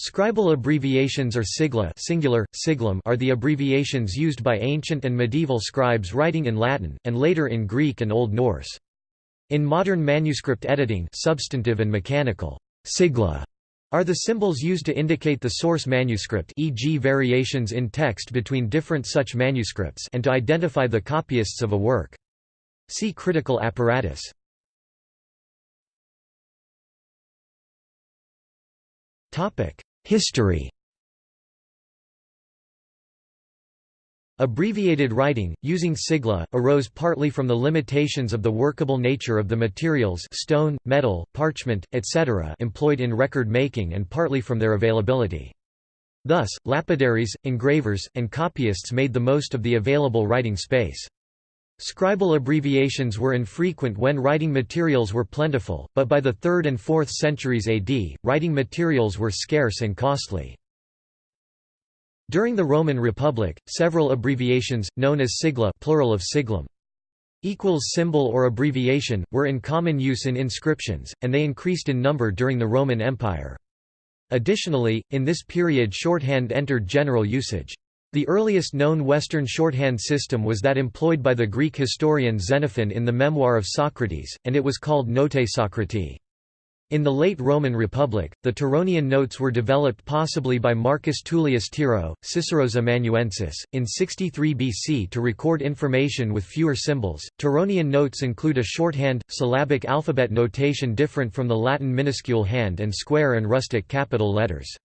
Scribal abbreviations or sigla singular, siglum are the abbreviations used by ancient and medieval scribes writing in Latin, and later in Greek and Old Norse. In modern manuscript editing substantive and mechanical, sigla are the symbols used to indicate the source manuscript e.g. variations in text between different such manuscripts and to identify the copyists of a work. See critical apparatus. Topic: History Abbreviated writing, using sigla, arose partly from the limitations of the workable nature of the materials stone, metal, parchment, etc. employed in record making and partly from their availability. Thus, lapidaries, engravers, and copyists made the most of the available writing space. Scribal abbreviations were infrequent when writing materials were plentiful, but by the 3rd and 4th centuries AD, writing materials were scarce and costly. During the Roman Republic, several abbreviations, known as sigla plural of siglum, equals symbol or abbreviation, were in common use in inscriptions, and they increased in number during the Roman Empire. Additionally, in this period shorthand entered general usage. The earliest known Western shorthand system was that employed by the Greek historian Xenophon in the Memoir of Socrates, and it was called Notae Socratii. In the late Roman Republic, the Tironian notes were developed possibly by Marcus Tullius Tiro, Cicero's Amanuensis, in 63 BC to record information with fewer symbols. Tironian notes include a shorthand, syllabic alphabet notation different from the Latin minuscule hand and square and rustic capital letters.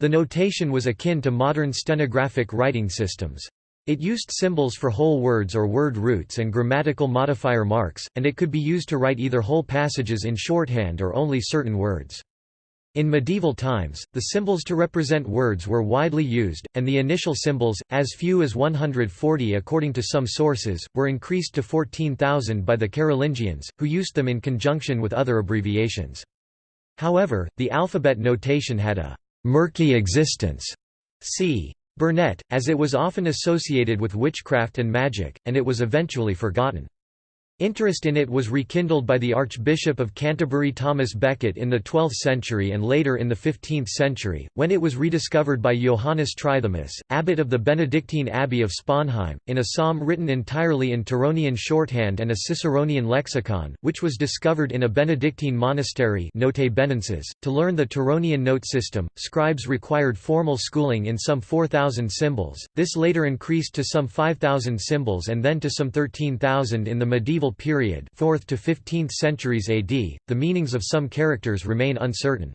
The notation was akin to modern stenographic writing systems. It used symbols for whole words or word roots and grammatical modifier marks, and it could be used to write either whole passages in shorthand or only certain words. In medieval times, the symbols to represent words were widely used, and the initial symbols, as few as 140 according to some sources, were increased to 14,000 by the Carolingians, who used them in conjunction with other abbreviations. However, the alphabet notation had a murky existence. C. Burnett, as it was often associated with witchcraft and magic, and it was eventually forgotten. Interest in it was rekindled by the Archbishop of Canterbury Thomas Becket in the 12th century and later in the 15th century, when it was rediscovered by Johannes Trithemius, abbot of the Benedictine Abbey of Sponheim, in a psalm written entirely in Tironian shorthand and a Ciceronian lexicon, which was discovered in a Benedictine monastery Notae Benensis. .To learn the Tironian note system, scribes required formal schooling in some 4,000 symbols, this later increased to some 5,000 symbols and then to some 13,000 in the medieval medieval period 4th to 15th centuries AD, the meanings of some characters remain uncertain.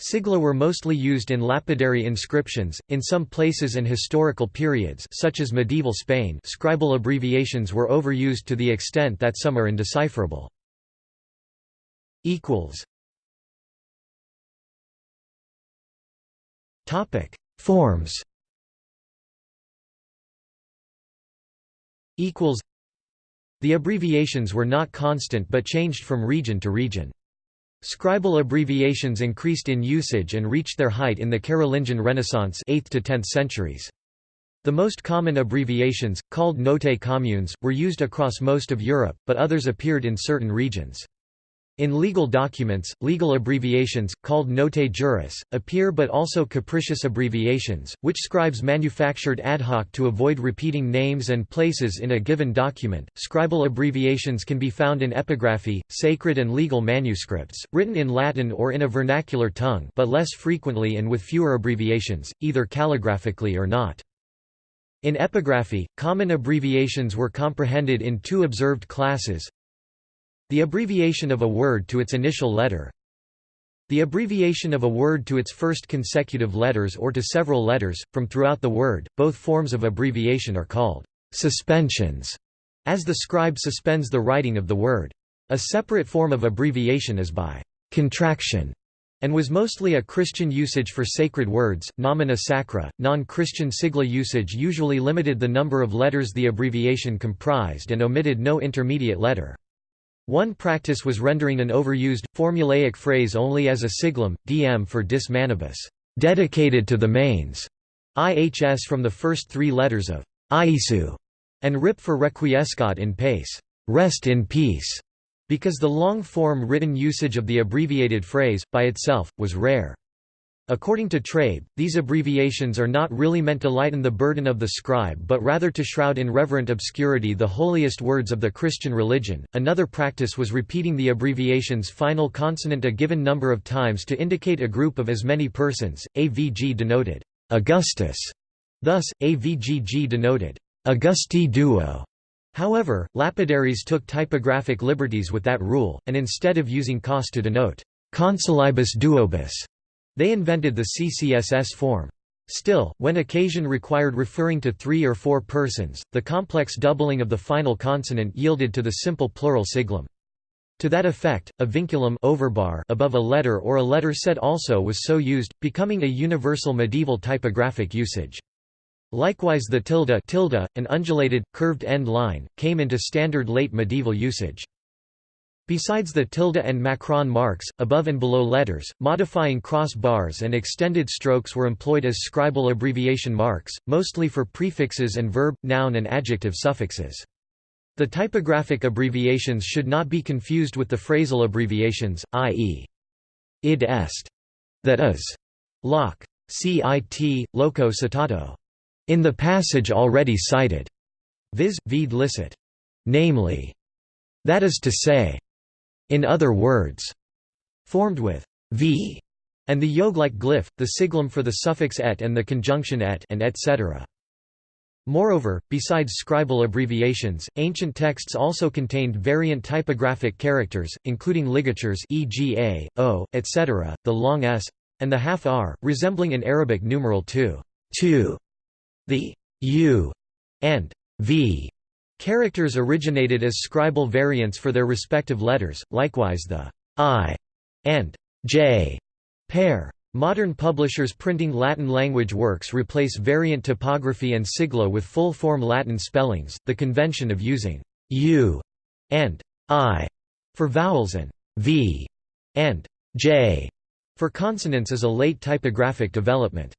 Sigla were mostly used in lapidary inscriptions, in some places and historical periods such as medieval Spain scribal abbreviations were overused to the extent that some are indecipherable. Forms the abbreviations were not constant but changed from region to region. Scribal abbreviations increased in usage and reached their height in the Carolingian Renaissance 8th to 10th centuries. The most common abbreviations, called notae communes, were used across most of Europe, but others appeared in certain regions. In legal documents, legal abbreviations, called notae juris, appear but also capricious abbreviations, which scribes manufactured ad hoc to avoid repeating names and places in a given document. Scribal abbreviations can be found in epigraphy, sacred and legal manuscripts, written in Latin or in a vernacular tongue but less frequently and with fewer abbreviations, either calligraphically or not. In epigraphy, common abbreviations were comprehended in two observed classes, the abbreviation of a word to its initial letter The abbreviation of a word to its first consecutive letters or to several letters, from throughout the word, both forms of abbreviation are called «suspensions», as the scribe suspends the writing of the word. A separate form of abbreviation is by «contraction» and was mostly a Christian usage for sacred words, nomina sacra. Non Christian sigla usage usually limited the number of letters the abbreviation comprised and omitted no intermediate letter. One practice was rendering an overused, formulaic phrase only as a siglum, dm for dis manibus, dedicated to the mains, ihs from the first three letters of Iesu, and rip for requiescat in pace, rest in peace, because the long-form written usage of the abbreviated phrase, by itself, was rare. According to Traube, these abbreviations are not really meant to lighten the burden of the scribe but rather to shroud in reverent obscurity the holiest words of the Christian religion. Another practice was repeating the abbreviation's final consonant a given number of times to indicate a group of as many persons. AVG denoted Augustus, thus, AVGG denoted Augusti duo. However, lapidaries took typographic liberties with that rule, and instead of using cos to denote consulibus duobus, they invented the CCSS form. Still, when occasion required referring to three or four persons, the complex doubling of the final consonant yielded to the simple plural siglum. To that effect, a vinculum overbar above a letter or a letter set also was so used, becoming a universal medieval typographic usage. Likewise the tilde, tilde an undulated, curved end line, came into standard late medieval usage. Besides the tilde and macron marks, above and below letters, modifying cross bars and extended strokes were employed as scribal abbreviation marks, mostly for prefixes and verb, noun and adjective suffixes. The typographic abbreviations should not be confused with the phrasal abbreviations, i.e. id est, that is, loc, cit, loco citato, in the passage already cited, viz. videlicet, namely, that is to say, in other words, formed with v and the yogh-like glyph, the siglum for the suffix et and the conjunction et and etc. Moreover, besides scribal abbreviations, ancient texts also contained variant typographic characters, including ligatures e.g. a, o, etc., the long s, and the half r, resembling an Arabic numeral 2, 2. The u and v Characters originated as scribal variants for their respective letters, likewise the I and J pair. Modern publishers printing Latin-language works replace variant typography and sigla with full-form Latin spellings, the convention of using u and i for vowels and v and j for consonants is a late typographic development.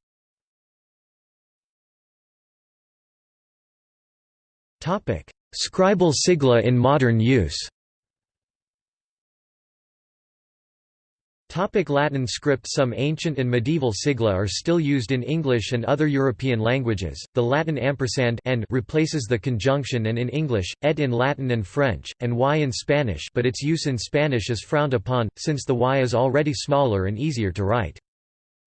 Scribal sigla in modern use Topic Latin script Some ancient and medieval sigla are still used in English and other European languages. The Latin ampersand and replaces the conjunction and in English, et in Latin and French, and y in Spanish but its use in Spanish is frowned upon, since the y is already smaller and easier to write.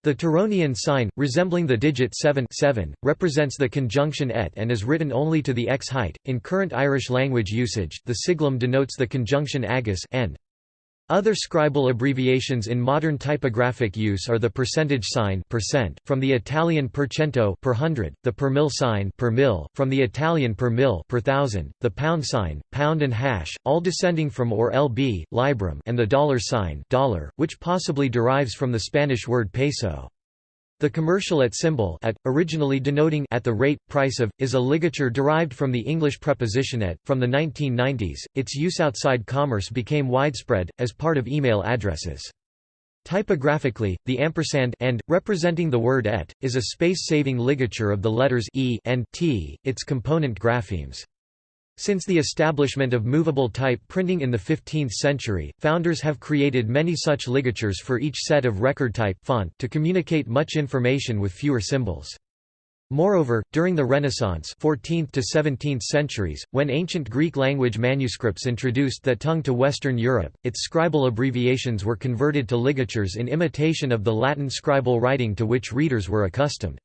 The Tironian sign, resembling the digit 7, 7 represents the conjunction et and is written only to the x height. In current Irish language usage, the siglum denotes the conjunction agus and other scribal abbreviations in modern typographic use are the percentage sign percent, from the Italian per cento per hundred, the per mil sign per mil, from the Italian per mil per thousand, the pound sign, pound and hash, all descending from or lb, librum, and the dollar sign dollar, which possibly derives from the Spanish word peso. The commercial at symbol at, originally denoting at the rate, price of, is a ligature derived from the English preposition at. From the 1990s, its use outside commerce became widespread, as part of email addresses. Typographically, the ampersand and, representing the word et, is a space-saving ligature of the letters e and t, its component graphemes. Since the establishment of movable type printing in the 15th century, founders have created many such ligatures for each set of record type font to communicate much information with fewer symbols. Moreover, during the Renaissance 14th to 17th centuries, when ancient Greek language manuscripts introduced that tongue to Western Europe, its scribal abbreviations were converted to ligatures in imitation of the Latin scribal writing to which readers were accustomed.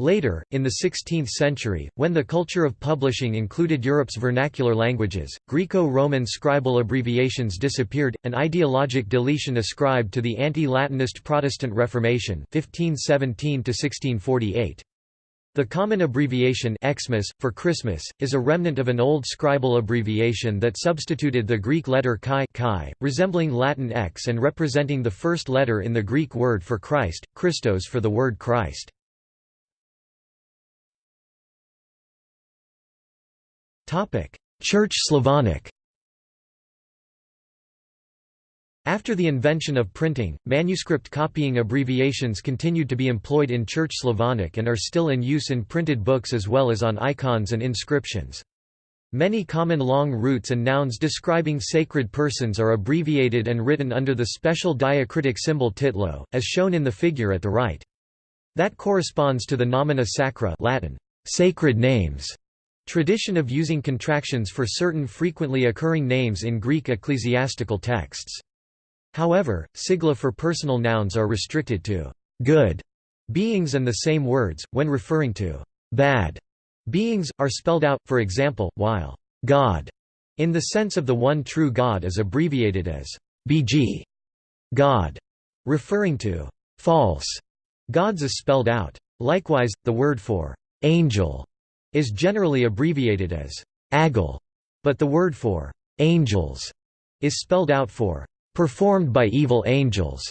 Later, in the 16th century, when the culture of publishing included Europe's vernacular languages, Greco-Roman scribal abbreviations disappeared, an ideologic deletion ascribed to the anti-Latinist Protestant Reformation 1517 -1648. The common abbreviation Xmas, for Christmas, is a remnant of an old scribal abbreviation that substituted the Greek letter chi, chi resembling Latin X and representing the first letter in the Greek word for Christ, Christos for the word Christ. Church Slavonic After the invention of printing, manuscript copying abbreviations continued to be employed in Church Slavonic and are still in use in printed books as well as on icons and inscriptions. Many common long roots and nouns describing sacred persons are abbreviated and written under the special diacritic symbol titlo, as shown in the figure at the right. That corresponds to the nomina sacra Latin, sacred names, tradition of using contractions for certain frequently occurring names in Greek ecclesiastical texts. However, sigla for personal nouns are restricted to good beings and the same words, when referring to bad Beings, are spelled out, for example, while God, in the sense of the one true God is abbreviated as BG, God, referring to false gods is spelled out. Likewise, the word for angel is generally abbreviated as agil, but the word for angels is spelled out for performed by evil angels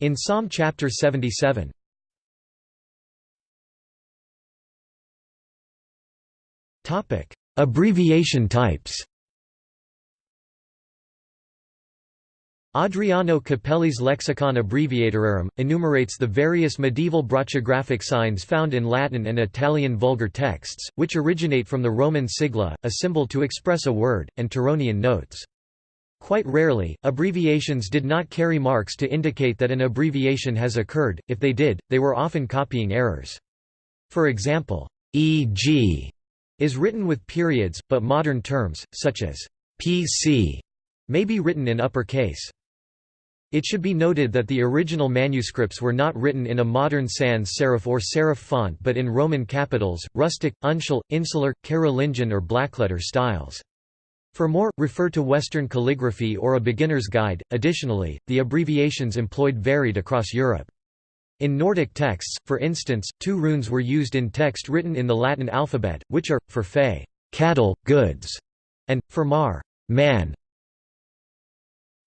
in Psalm chapter 77. Topic: Abbreviation types. Adriano Cappelli's Lexicon Abbreviaturarum, enumerates the various medieval brachographic signs found in Latin and Italian vulgar texts, which originate from the Roman sigla, a symbol to express a word, and Tironian notes. Quite rarely, abbreviations did not carry marks to indicate that an abbreviation has occurred, if they did, they were often copying errors. For example, e.g is written with periods, but modern terms, such as PC, may be written in upper case. It should be noted that the original manuscripts were not written in a modern sans serif or serif font but in Roman capitals, rustic, uncial, insular, Carolingian or blackletter styles. For more, refer to Western calligraphy or a beginner's guide. Additionally, the abbreviations employed varied across Europe. In Nordic texts, for instance, two runes were used in text written in the Latin alphabet, which are, for fe cattle, goods, and, for mar man.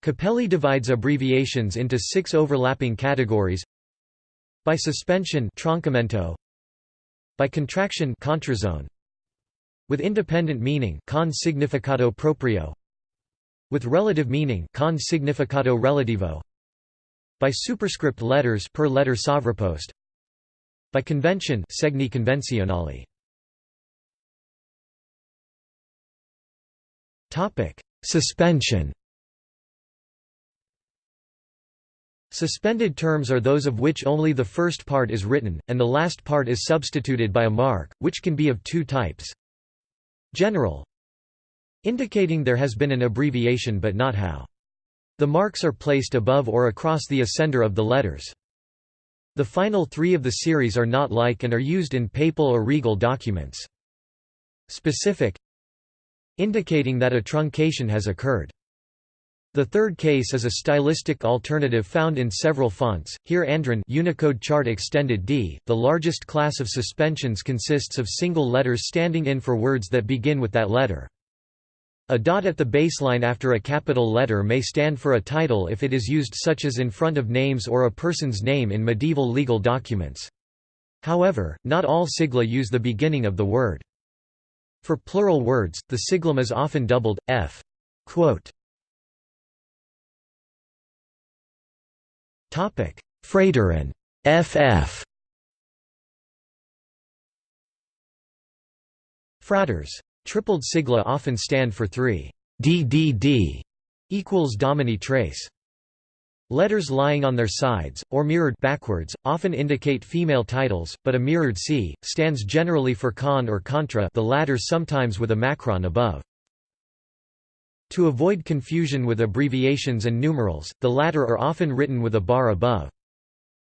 Cappelli divides abbreviations into six overlapping categories. By suspension troncamento, by contraction contrazione, with independent meaning con significato proprio, with relative meaning con significato relativo, by superscript letters per letter sovrapost by convention segni convenzionali. Topic. Suspension Suspended terms are those of which only the first part is written, and the last part is substituted by a mark, which can be of two types. General indicating there has been an abbreviation but not how. The marks are placed above or across the ascender of the letters. The final three of the series are not like and are used in papal or regal documents. Specific indicating that a truncation has occurred. The third case is a stylistic alternative found in several fonts. Here Andron Unicode Chart Extended D, the largest class of suspensions consists of single letters standing in for words that begin with that letter. A dot at the baseline after a capital letter may stand for a title if it is used such as in front of names or a person's name in medieval legal documents. However, not all sigla use the beginning of the word. For plural words, the siglum is often doubled, f. Quote. Frater and ff. Fraters Tripled sigla often stand for 3 DDD equals Domini trace. Letters lying on their sides, or mirrored backwards, often indicate female titles, but a mirrored C, stands generally for con or contra the latter sometimes with a macron above. To avoid confusion with abbreviations and numerals, the latter are often written with a bar above.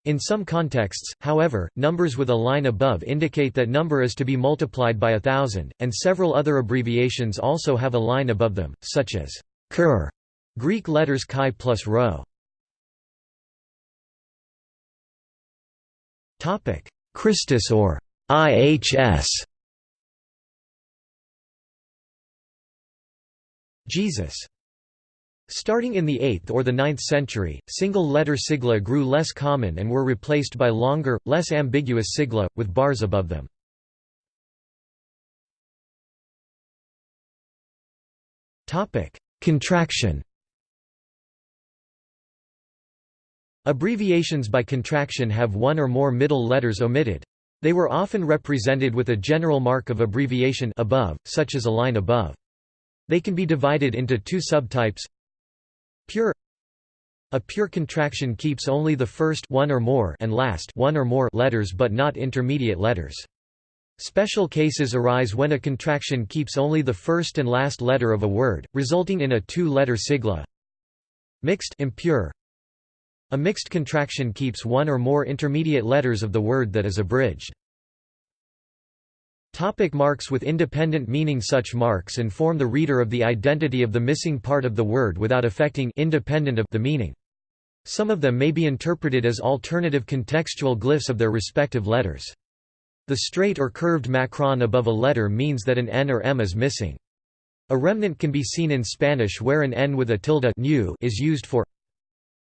In some contexts, however, numbers with a line above indicate that number is to be multiplied by a thousand, and several other abbreviations also have a line above them, such as Ker, Greek letters chi plus rho. Christus or IHS Jesus Starting in the 8th or the 9th century, single-letter sigla grew less common and were replaced by longer, less ambiguous sigla, with bars above them. Contraction Abbreviations by contraction have one or more middle letters omitted. They were often represented with a general mark of abbreviation above, such as a line above. They can be divided into two subtypes Pure A pure contraction keeps only the first one or more and last one or more letters but not intermediate letters. Special cases arise when a contraction keeps only the first and last letter of a word, resulting in a two-letter sigla. Mixed impure. A mixed contraction keeps one or more intermediate letters of the word that is abridged. Topic marks with independent meaning Such marks inform the reader of the identity of the missing part of the word without affecting independent of the meaning. Some of them may be interpreted as alternative contextual glyphs of their respective letters. The straight or curved macron above a letter means that an N or M is missing. A remnant can be seen in Spanish where an N with a tilde is used for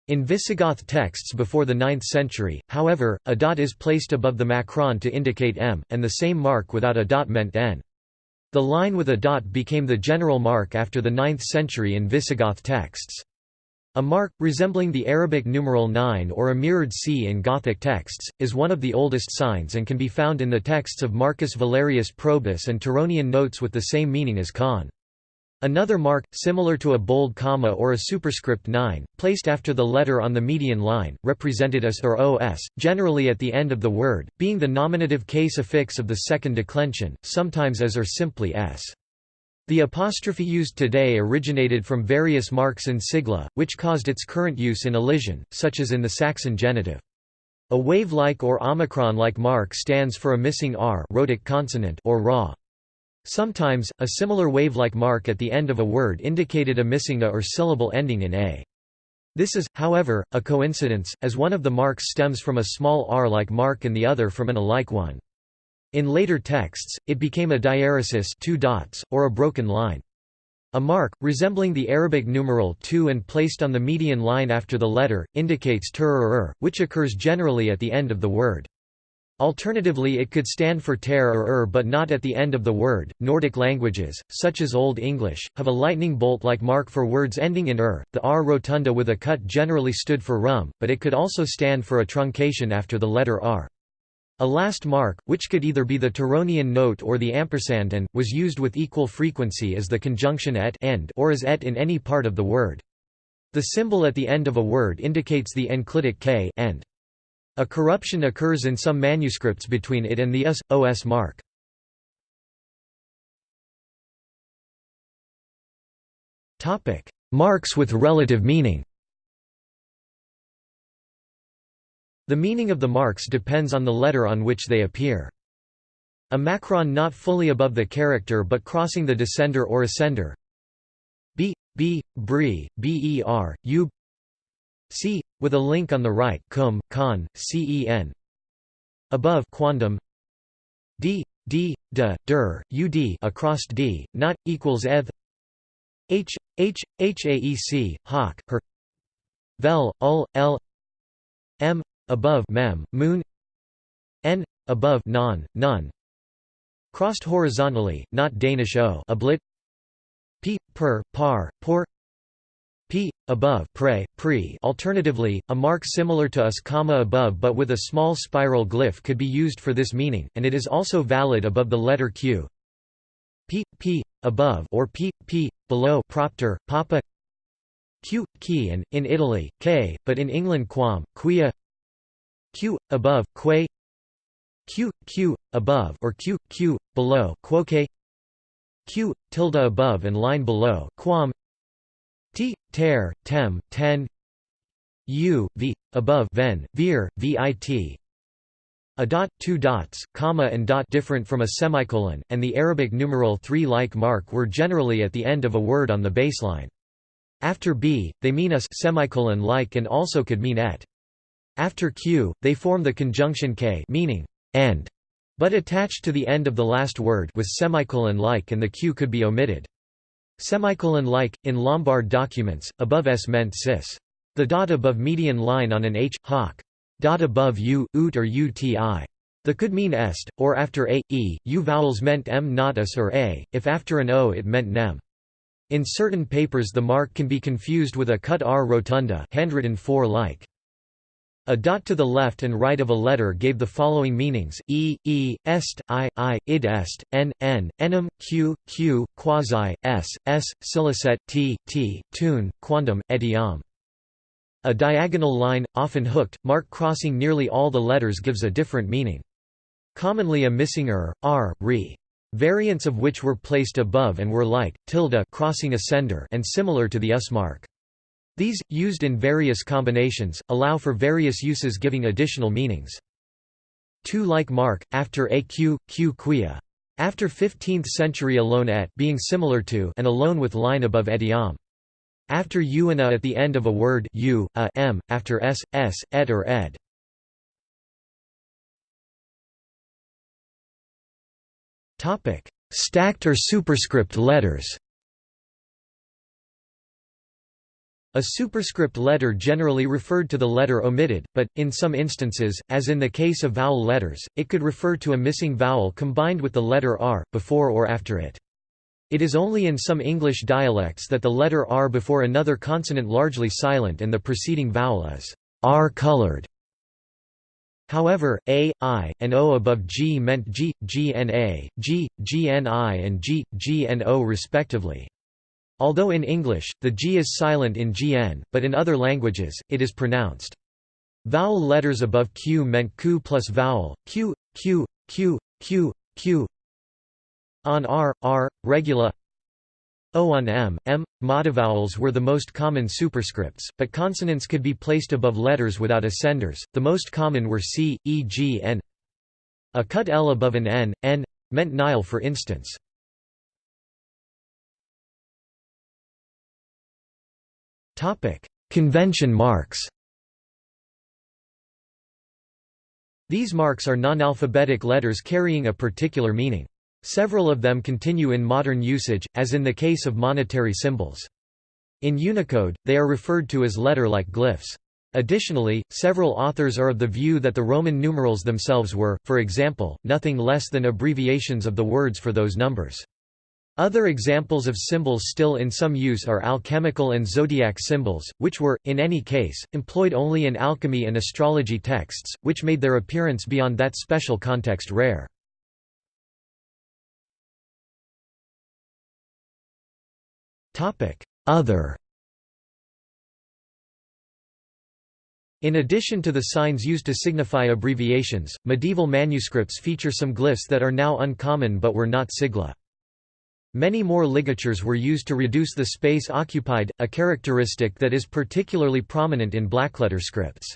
in Visigoth texts before the 9th century, however, a dot is placed above the macron to indicate M, and the same mark without a dot meant N. The line with a dot became the general mark after the 9th century in Visigoth texts. A mark, resembling the Arabic numeral 9 or a mirrored C in Gothic texts, is one of the oldest signs and can be found in the texts of Marcus Valerius Probus and Tironian notes with the same meaning as con. Another mark, similar to a bold comma or a superscript 9, placed after the letter on the median line, represented as or os, generally at the end of the word, being the nominative case affix of the second declension, sometimes as or simply s. The apostrophe used today originated from various marks in sigla, which caused its current use in elision, such as in the Saxon genitive. A wave-like or omicron-like mark stands for a missing r rhotic consonant or ra. Sometimes, a similar wave-like mark at the end of a word indicated a missing a or syllable ending in a. This is, however, a coincidence, as one of the marks stems from a small r-like mark and the other from an a-like one. In later texts, it became a diaeresis two dots, or a broken line. A mark, resembling the Arabic numeral 2 and placed on the median line after the letter, indicates tur or er, which occurs generally at the end of the word. Alternatively it could stand for ter or er but not at the end of the word. Nordic languages, such as Old English, have a lightning bolt-like mark for words ending in er. The r rotunda with a cut generally stood for rum, but it could also stand for a truncation after the letter r. A last mark, which could either be the Tironian note or the ampersand and, was used with equal frequency as the conjunction et end or as et in any part of the word. The symbol at the end of a word indicates the enclitic k end. A corruption occurs in some manuscripts between it and the us, os mark. Marks with relative meaning The meaning of the marks depends on the letter on which they appear. A macron not fully above the character but crossing the descender or ascender b, b, bri, ber, u c with a link on the right cum, con, cen above quandum. D, d, d, ud across d, not, equals eth. H, h, haec, hoc, her. Vel, ul, l. M, above mem, moon. N, above non, none. Crossed horizontally, not Danish o oblit. P, per, par, por p above pre pre. Alternatively a mark similar to us comma above but with a small spiral glyph could be used for this meaning and it is also valid above the letter q. P p above or p p below propter papa. Q key and in Italy k but in England quam quia. Q above que q q above or q q below quoque. Q tilde above and line below quam T, ter, tem, ten U, v, above ven, vir, vit a dot, two dots, comma and dot different from a semicolon, and the Arabic numeral 3 like mark were generally at the end of a word on the baseline. After b, they mean us semicolon like and also could mean et. After q, they form the conjunction k meaning end, but attached to the end of the last word with semicolon like and the q could be omitted. Semicolon-like, in Lombard documents, above s meant cis. The dot above median line on an h, hoc. Dot above u, ut or uti. The could mean est, or after a, e, u vowels meant m not us or a, if after an o it meant nem. In certain papers the mark can be confused with a cut r rotunda handwritten 4 like. A dot to the left and right of a letter gave the following meanings: e, e, est, i, i, id est, n, n, enum, q, q, quasi, s, s, scilicet, t, t, tune, quandam, etiam. A diagonal line, often hooked, mark crossing nearly all the letters gives a different meaning. Commonly a missing er, r, re. Variants of which were placed above and were like, tilde crossing a sender and similar to the us mark. These, used in various combinations, allow for various uses giving additional meanings. Two like mark, after aq, q quia. After 15th century alone et being similar to and alone with line above etiam. After u and a at the end of a word u, a, m, after s, s, et or ed. Stacked or superscript letters A superscript letter generally referred to the letter omitted, but, in some instances, as in the case of vowel letters, it could refer to a missing vowel combined with the letter r, before or after it. It is only in some English dialects that the letter r before another consonant largely silent and the preceding vowel is r-colored. However, a, i, and o above g meant g, gna, g, gni and g, gno respectively. Although in English, the g is silent in gn, but in other languages, it is pronounced. Vowel letters above q meant q plus vowel, q, q, q, q, q. On r, r, regula O on m, m. Modivowels were the most common superscripts, but consonants could be placed above letters without ascenders, the most common were c, e, g n. A cut l above an n, n, meant Nile for instance. Convention marks. These marks are non-alphabetic letters carrying a particular meaning. Several of them continue in modern usage, as in the case of monetary symbols. In Unicode, they are referred to as letter-like glyphs. Additionally, several authors are of the view that the Roman numerals themselves were, for example, nothing less than abbreviations of the words for those numbers. Other examples of symbols still in some use are alchemical and zodiac symbols, which were, in any case, employed only in alchemy and astrology texts, which made their appearance beyond that special context rare. Other In addition to the signs used to signify abbreviations, medieval manuscripts feature some glyphs that are now uncommon but were not sigla. Many more ligatures were used to reduce the space occupied, a characteristic that is particularly prominent in blackletter scripts.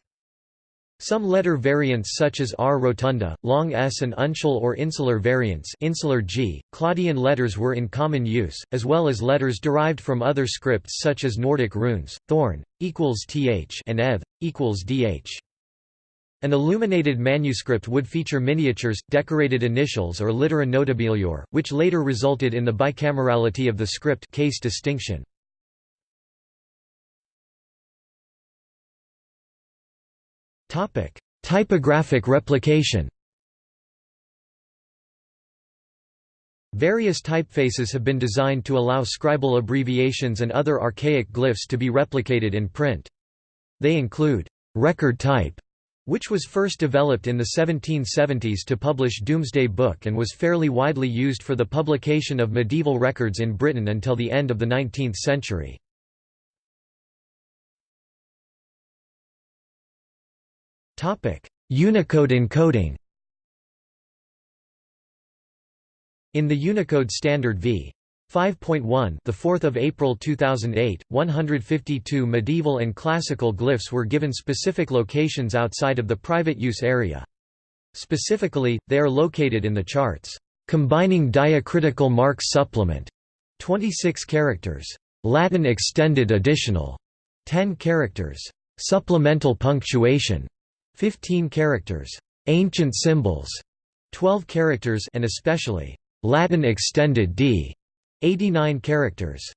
Some letter variants such as R rotunda, long s and uncial or insular variants insular g, Claudian letters were in common use, as well as letters derived from other scripts such as Nordic runes, thorn, equals th and eth, equals dh. An illuminated manuscript would feature miniatures, decorated initials or littera notabilior, which later resulted in the bicamerality of the script case distinction. Typographic replication Various typefaces have been designed to allow scribal abbreviations and other archaic glyphs to be replicated in print. They include record type, which was first developed in the 1770s to publish Domesday Book and was fairly widely used for the publication of medieval records in Britain until the end of the 19th century. Unicode encoding In the Unicode Standard v. 5.1 the 4th of April 2008 152 medieval and classical glyphs were given specific locations outside of the private use area. Specifically they are located in the charts combining diacritical marks supplement 26 characters latin extended additional 10 characters supplemental punctuation 15 characters ancient symbols 12 characters and especially latin extended d 89 characters.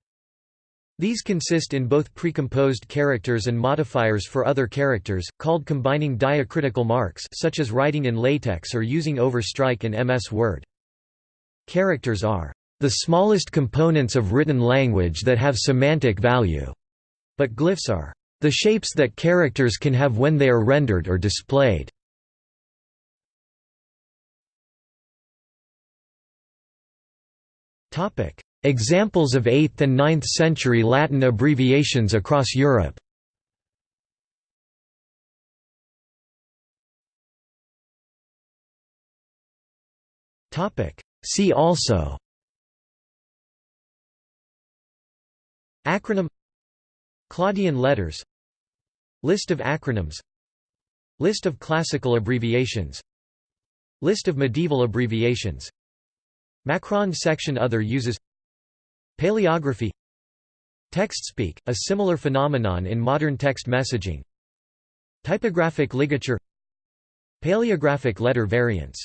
These consist in both precomposed characters and modifiers for other characters, called combining diacritical marks such as writing in LaTeX or using overstrike in MS Word. Characters are the smallest components of written language that have semantic value, but glyphs are The shapes that characters can have when they are rendered or displayed. Examples of 8th and 9th century Latin abbreviations across Europe. See also Acronym Claudian letters List of acronyms List of classical abbreviations List of medieval abbreviations Macron section Other uses Paleography. TextSpeak, a similar phenomenon in modern text messaging. Typographic ligature. Paleographic letter variants